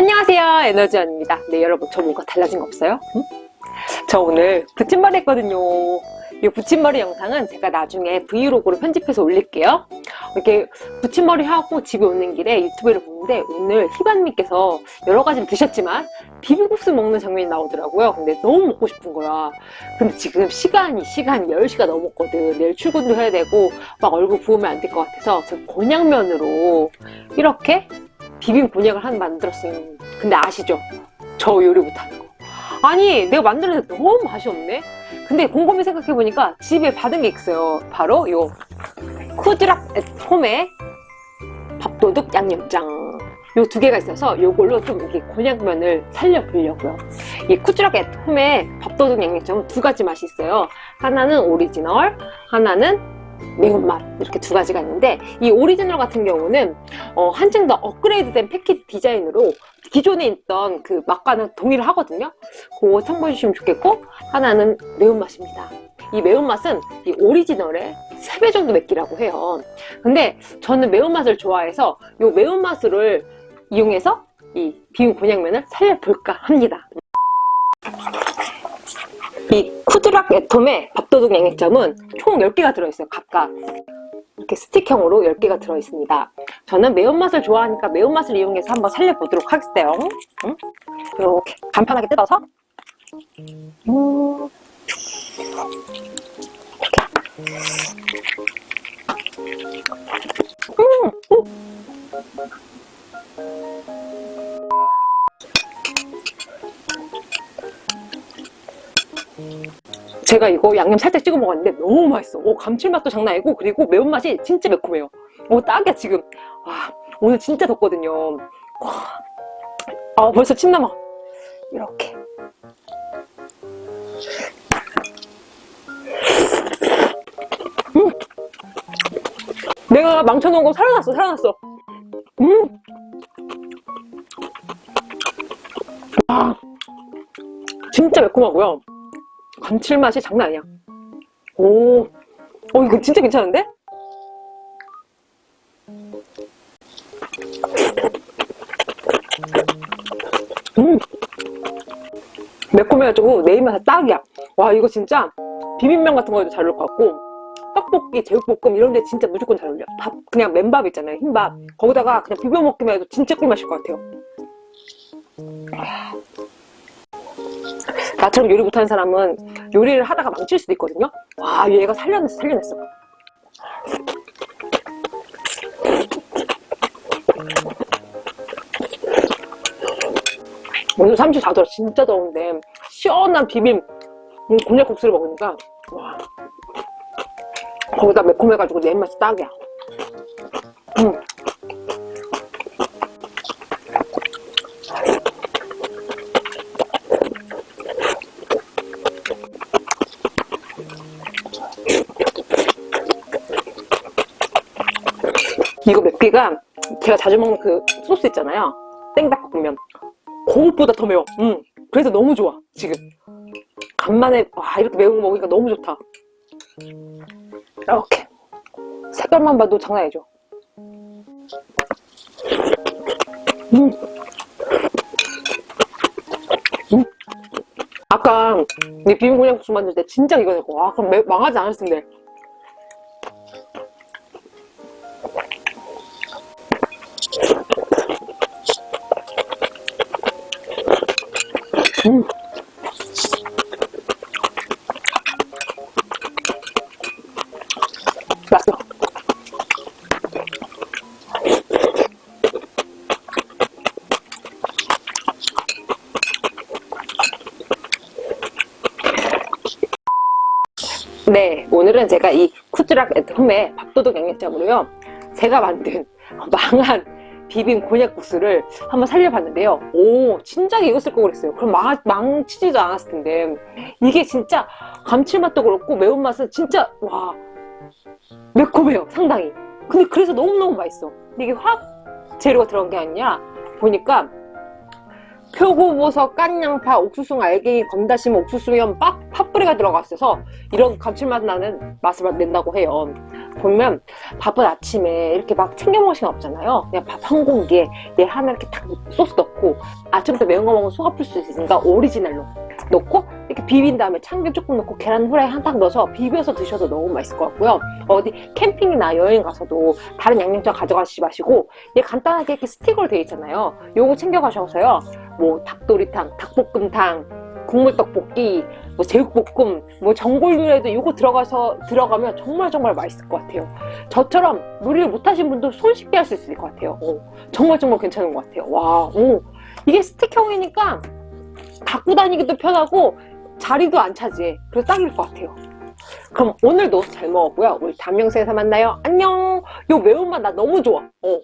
안녕하세요 에너지원입니다. 네 여러분 저 뭔가 달라진 거 없어요? 응? 저 오늘 붙임머리 했거든요. 이 붙임머리 영상은 제가 나중에 브이로그로 편집해서 올릴게요. 이렇게 붙임머리 하고 집에 오는 길에 유튜브를 보는데 오늘 희반님께서 여러 가지 드셨지만 비빔국수 먹는 장면이 나오더라고요. 근데 너무 먹고 싶은 거야. 근데 지금 시간이 시간이 10시가 넘었거든. 내일 출근도 해야 되고 막 얼굴 부으면 안 될 것 같아서 저 곤약면으로 이렇게 비빔 곤약을 한번 만들었어요. 근데 아시죠? 저 요리 못하는 거. 아니 내가 만들었는데 너무 맛이 없네? 근데 곰곰이 생각해보니까 집에 받은 게 있어요. 바로 요 쿠드락 앰홈의 밥도둑 양념장. 요 두 개가 있어서 요걸로 좀 이렇게 곤약면을 살려보려고요. 이 쿠드락 앳홈의 밥도둑 양념장은 두 가지 맛이 있어요. 하나는 오리지널 하나는 매운맛 이렇게 두 가지가 있는데 이 오리지널 같은 경우는 어, 한층 더 업그레이드된 패키지 디자인으로 기존에 있던 그 맛과는 동일을 하거든요. 그거 참고해 주시면 좋겠고 하나는 매운맛입니다. 이 매운맛은 이 오리지널의 3배 정도 맵기라고 해요. 근데 저는 매운맛을 좋아해서 이 매운맛을 이용해서 이 비빔 곤약면을 살려볼까 합니다 이 쿠드락 애톰의 밥도둑 양념점은 총 10개가 들어있어요 각각 이렇게 스틱형으로 10개가 들어있습니다 저는 매운맛을 좋아하니까 매운맛을 이용해서 한번 살려보도록 하겠어요 응? 이렇게 간편하게 뜯어서 음. 음. 오. 제가 이거 양념 살짝 찍어 먹었는데 너무 맛있어. 오, 감칠맛도 장난 아니고 그리고 매운맛이 진짜 매콤해요. 오 딱이야 지금. 와 오늘 진짜 덥거든요. 와, 아 벌써 침 남아. 이렇게. 음. 내가 망쳐놓은 거 살아났어 살아났어. 음. 와. 진짜 매콤하고요 감칠맛이 장난 아니야. 오, 어 이거 진짜 괜찮은데? 음! 매콤해가지고 내 입맛에 딱이야. 와 이거 진짜 비빔면 같은 거에도 잘 어울릴 것 같고 떡볶이, 제육볶음 이런 데 진짜 무조건 잘 어울려. 밥 그냥 맨밥 있잖아요 흰밥. 거기다가 그냥 비벼 먹기만 해도 진짜 꿀맛일 것 같아요 나처럼 요리 못하는 사람은 요리를 하다가 망칠 수도 있거든요. 와 얘가 살려냈어 살려냈어. 오늘 34도 진짜 더운데 시원한 비빔 곤약국수를 먹으니까 와 거기다 매콤해가지고 내 입맛이 딱이야 이거 맵기가 제가 자주 먹는 그 소스 있잖아요. 땡닭국면. 그것보다 더 매워. 음, 그래서 너무 좋아 지금. 간만에 와 이렇게 매운 거 먹으니까 너무 좋다. 이렇게 색깔만 봐도 장난 아니죠. 음. 음. 아까 이 비빔곤약국수 만들 때 진짜 이거 했고 와 그럼 매, 망하지 않았을 텐데 음. 맛있어. 네, 오늘은 제가 이 쿠드락 앳 홈의 밥도둑 양념장으로요 제가 만든 망한 비빔 곤약국수를 한번 살려봤는데요. 오 진작에 쓸걸 그랬어요. 그럼 망, 망치지도 않았을 텐데. 이게 진짜 감칠맛도 그렇고 매운맛은 진짜 와 매콤해요 상당히. 근데 그래서 너무너무 맛있어. 근데 이게 확 재료가 들어간 게 아니라 보니까 표고버섯, 깐양파, 옥수수, 알갱이, 검다심, 옥수수면 빡, 팥뿌리가 들어갔어서 이런 감칠맛 나는 맛을 낸다고 해요 보면 밥은 아침에 이렇게 막 챙겨 먹을 시간 없잖아요. 그냥 밥 한 공기에 얘 하나 이렇게 탁 소스 넣고 아침부터 매운 거 먹으면 속 아플 수 있으니까 오리지널로 넣고 이렇게 비빈 다음에 참기름 조금 넣고 계란 후라이 한딱 넣어서 비벼서 드셔도 너무 맛있을 것 같고요. 어디 캠핑이나 여행 가서도 다른 양념장 가져가시지 마시고 얘 간단하게 이렇게 스틱으로 되어 있잖아요. 요거 챙겨가셔서요. 뭐 닭도리탕, 닭볶음탕, 국물 떡볶이, 뭐 제육볶음, 뭐 전골류에도 이거 들어가서 들어가면 정말 정말 맛있을 것 같아요. 저처럼 요리를 못하신 분도 손쉽게 할 수 있을 것 같아요. 어, 정말 정말 괜찮은 것 같아요. 와, 오. 이게 스틱형이니까 갖고 다니기도 편하고 자리도 안 차지해. 그래서 딱일 것 같아요. 그럼 오늘도 잘 먹었고요. 우리 다음 영상에서 만나요. 안녕. 요 매운맛 나 너무 좋아. 어.